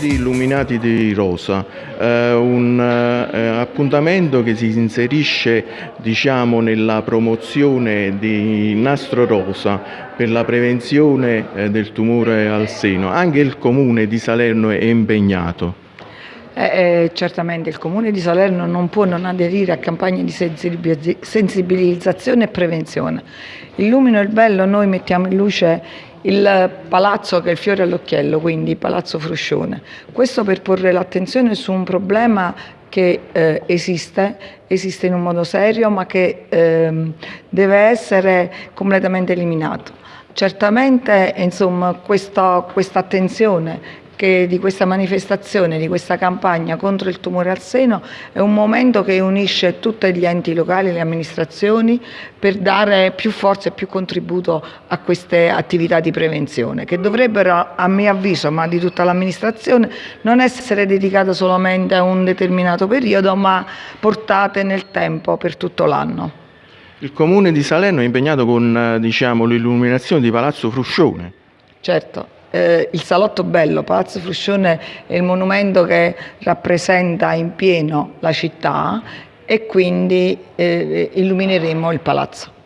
Monumenti illuminati di rosa, eh, un eh, appuntamento che si inserisce diciamo, nella promozione di nastro rosa per la prevenzione eh, del tumore al seno. Anche il comune di Salerno è impegnato. Eh, eh, certamente il Comune di Salerno non può non aderire a campagne di sensibilizzazione e prevenzione. Illumino il bello, noi mettiamo in luce il palazzo che è il fiore all'occhiello, quindi Palazzo Fruscione. Questo per porre l'attenzione su un problema che eh, esiste, esiste in un modo serio ma che eh, deve essere completamente eliminato. Certamente insomma, questa, questa attenzione che di questa manifestazione, di questa campagna contro il tumore al seno è un momento che unisce tutti gli enti locali, le amministrazioni per dare più forza e più contributo a queste attività di prevenzione che dovrebbero a mio avviso, ma di tutta l'amministrazione, non essere dedicate solamente a un determinato periodo ma portate nel tempo per tutto l'anno. Il comune di Salerno è impegnato con eh, diciamo, l'illuminazione di Palazzo Fruscione. Certo, eh, il Salotto Bello, Palazzo Fruscione è il monumento che rappresenta in pieno la città e quindi eh, illumineremo il palazzo.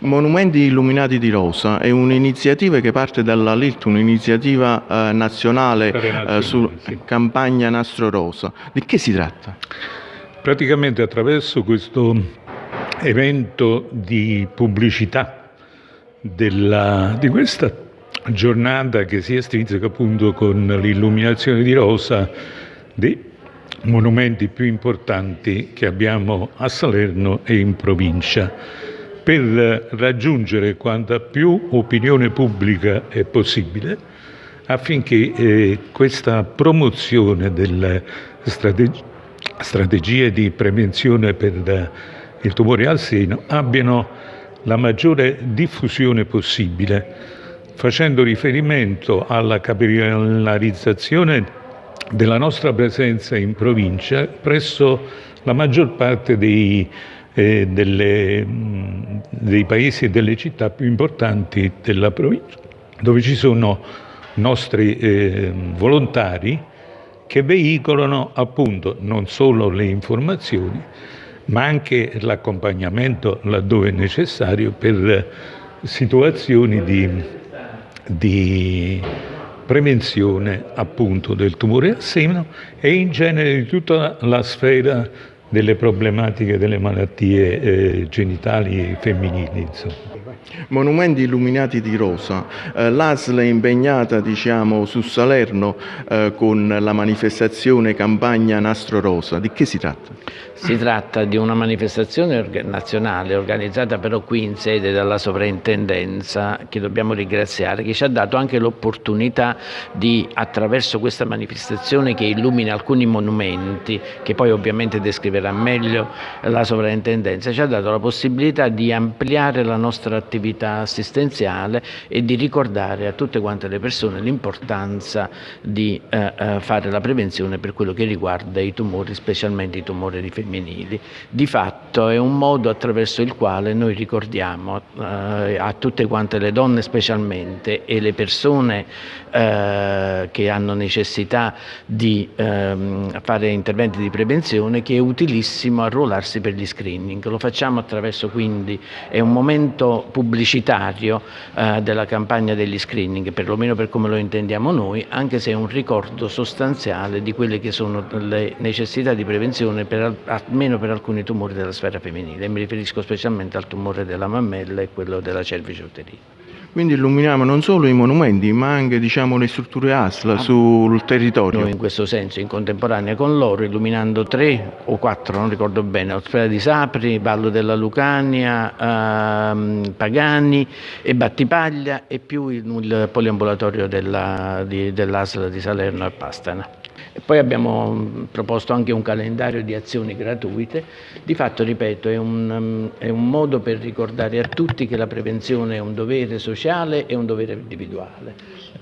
Monumenti illuminati di rosa è un'iniziativa che parte dalla LILT, un'iniziativa eh, nazionale eh, su sì. campagna Nastro Rosa. Di che si tratta? Praticamente attraverso questo evento di pubblicità della, di questa giornata che si estrinseca appunto con l'illuminazione di rosa dei monumenti più importanti che abbiamo a Salerno e in provincia. Per raggiungere quanta più opinione pubblica è possibile affinché eh, questa promozione delle strateg strategie di prevenzione per il tumore al seno abbiano la maggiore diffusione possibile facendo riferimento alla capillarizzazione della nostra presenza in provincia presso la maggior parte dei, eh, delle, dei paesi e delle città più importanti della provincia, dove ci sono nostri eh, volontari che veicolano appunto non solo le informazioni, ma anche l'accompagnamento laddove necessario per situazioni di di prevenzione appunto del tumore al seno e in genere di tutta la sfera delle problematiche delle malattie eh, genitali femminili. Insomma. Monumenti illuminati di rosa, eh, l'ASL è impegnata diciamo, su Salerno eh, con la manifestazione campagna Nastro Rosa, di che si tratta? Si tratta di una manifestazione nazionale organizzata però qui in sede dalla sovrintendenza che dobbiamo ringraziare che ci ha dato anche l'opportunità di attraverso questa manifestazione che illumina alcuni monumenti che poi ovviamente descriverà meglio la sovrintendenza ci ha dato la possibilità di ampliare la nostra attività assistenziale e di ricordare a tutte quante le persone l'importanza di eh, eh fare la prevenzione per quello che riguarda i tumori specialmente i tumori femminili. Di fatto è un modo attraverso il quale noi ricordiamo eh, a tutte quante le donne specialmente e le persone eh, che hanno necessità di ehm, fare interventi di prevenzione che è utilissimo arruolarsi per gli screening. Lo facciamo attraverso quindi, è un momento pubblicitario eh, della campagna degli screening, perlomeno per come lo intendiamo noi, anche se è un ricordo sostanziale di quelle che sono le necessità di prevenzione per, almeno per alcuni tumori della sfera femminile, mi riferisco specialmente al tumore della mammella e quello della cervice uterina. Quindi illuminiamo non solo i monumenti ma anche diciamo, le strutture ASL ah, sul territorio. Noi in questo senso in contemporanea con loro illuminando tre o quattro, non ricordo bene, Ospedale di Sapri, Vallo della Lucania, ehm, Pagani e Battipaglia e più il, il poliambulatorio dell'ASL dell di Salerno e Pastana. E poi abbiamo mm, proposto anche un calendario di azioni gratuite. Di fatto, ripeto, è un, mm, è un modo per ricordare a tutti che la prevenzione è un dovere sociale e un dovere individuale.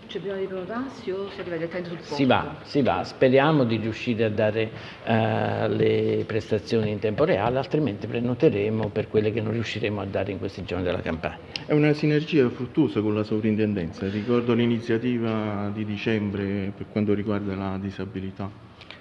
Cioè prima di prenotarsi o si arriva direttamente sul posto? Si va, si va, speriamo di riuscire a dare uh, le prestazioni in tempo reale, altrimenti prenoteremo per quelle che non riusciremo a dare in questi giorni della campagna. È una sinergia fruttuosa con la sovrintendenza, ricordo l'iniziativa di dicembre per quanto riguarda la disabilità.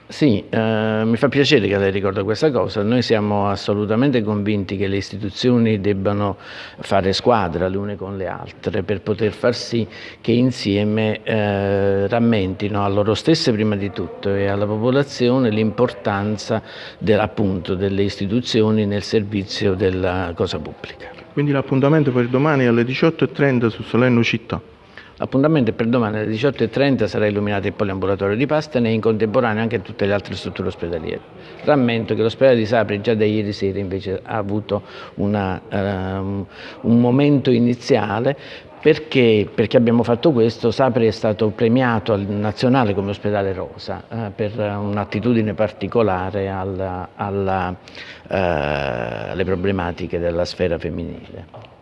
Sì, eh, mi fa piacere che lei ricorda questa cosa. Noi siamo assolutamente convinti che le istituzioni debbano fare squadra le une con le altre per poter far sì che insieme eh, rammentino a loro stesse prima di tutto e alla popolazione l'importanza de, delle istituzioni nel servizio della cosa pubblica. Quindi l'appuntamento per domani alle 18.30 su Salerno Città. L'appuntamento è per domani alle 18.30 sarà illuminato il poliambulatorio di Pastene e in contemporanea anche tutte le altre strutture ospedaliere. Rammento che l'ospedale di Sapri già da ieri sera invece ha avuto una, um, un momento iniziale perché, perché, abbiamo fatto questo? Sapri è stato premiato al nazionale come ospedale rosa eh, per un'attitudine particolare alla, alla, eh, alle problematiche della sfera femminile.